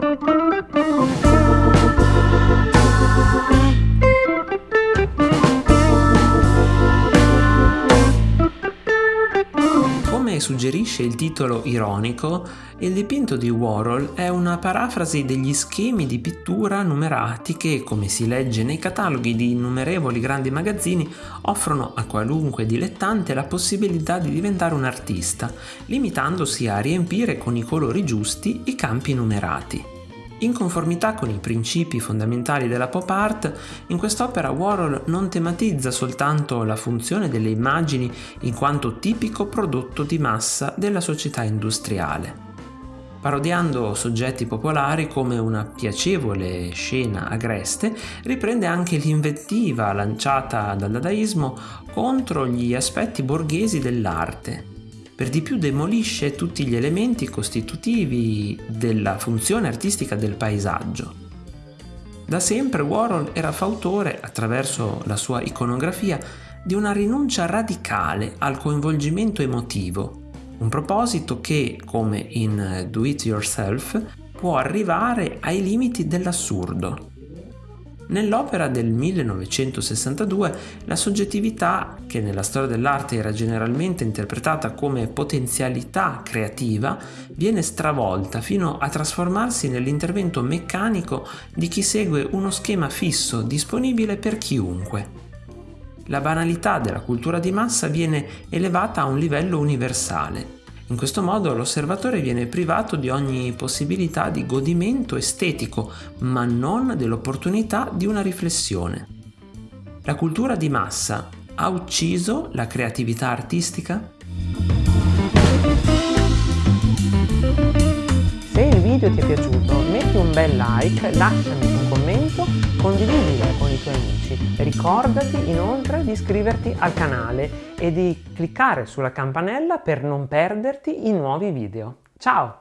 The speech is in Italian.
Thank you. Suggerisce il titolo ironico, il dipinto di Warhol è una parafrasi degli schemi di pittura numerati che, come si legge nei cataloghi di innumerevoli grandi magazzini, offrono a qualunque dilettante la possibilità di diventare un artista, limitandosi a riempire con i colori giusti i campi numerati. In conformità con i principi fondamentali della pop art, in quest'opera Warhol non tematizza soltanto la funzione delle immagini in quanto tipico prodotto di massa della società industriale. Parodiando soggetti popolari come una piacevole scena agreste, riprende anche l'invettiva lanciata dal dadaismo contro gli aspetti borghesi dell'arte, per di più demolisce tutti gli elementi costitutivi della funzione artistica del paesaggio. Da sempre Warhol era fautore, attraverso la sua iconografia, di una rinuncia radicale al coinvolgimento emotivo, un proposito che, come in Do It Yourself, può arrivare ai limiti dell'assurdo. Nell'opera del 1962 la soggettività, che nella storia dell'arte era generalmente interpretata come potenzialità creativa, viene stravolta fino a trasformarsi nell'intervento meccanico di chi segue uno schema fisso disponibile per chiunque. La banalità della cultura di massa viene elevata a un livello universale in questo modo l'osservatore viene privato di ogni possibilità di godimento estetico, ma non dell'opportunità di una riflessione. La cultura di massa ha ucciso la creatività artistica? Se il video ti è piaciuto un bel like, lasciami un commento, condividilo con i tuoi amici. Ricordati inoltre di iscriverti al canale e di cliccare sulla campanella per non perderti i nuovi video. Ciao!